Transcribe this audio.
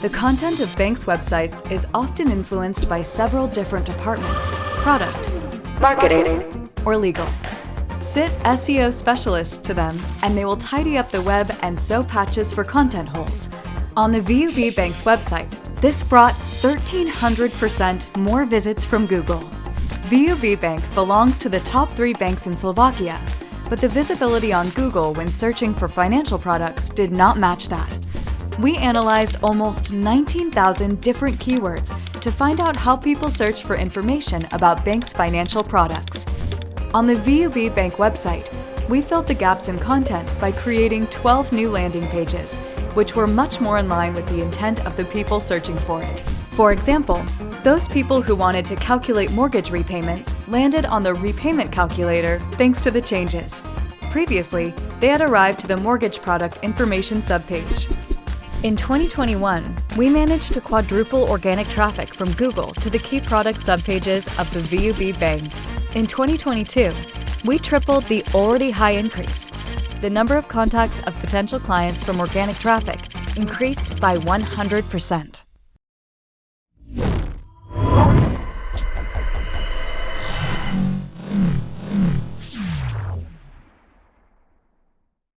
The content of banks' websites is often influenced by several different departments, product, marketing, or legal. Sit SEO specialists to them and they will tidy up the web and sew patches for content holes. On the VUB Bank's website, this brought 1,300% more visits from Google. VUB Bank belongs to the top three banks in Slovakia, but the visibility on Google when searching for financial products did not match that. We analyzed almost 19,000 different keywords to find out how people search for information about banks' financial products. On the VUB Bank website, we filled the gaps in content by creating 12 new landing pages, which were much more in line with the intent of the people searching for it. For example, those people who wanted to calculate mortgage repayments landed on the repayment calculator thanks to the changes. Previously, they had arrived to the mortgage product information subpage. In 2021, we managed to quadruple organic traffic from Google to the key product subpages of the VUB Bank. In 2022, we tripled the already high increase. The number of contacts of potential clients from organic traffic increased by 100%.